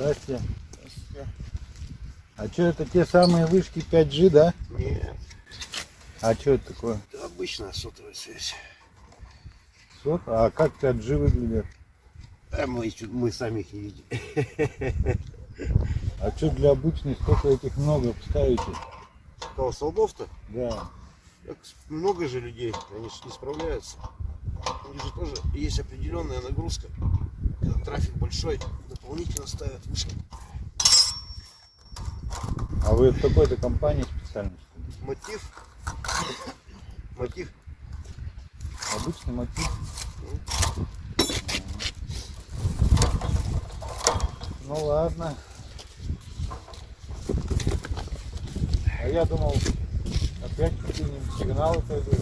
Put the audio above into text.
Здрасте. А что это те самые вышки 5G, да? Нет, А что это такое? это обычная сотовая связь. Сот? А как 5G выглядит? А мы, мы сами их не видим. А что для обычных сколько этих много ставите? Кого, столбов-то? Да. Так много же людей, они же не справляются. У них же тоже есть определенная нагрузка. Когда трафик большой, дополнительно ставят вышки. А вы в какой-то компании специально? Мотив. Мотив. Обычный мотив. Ну ладно. А я думал, опять какие-нибудь сигналы пойдут.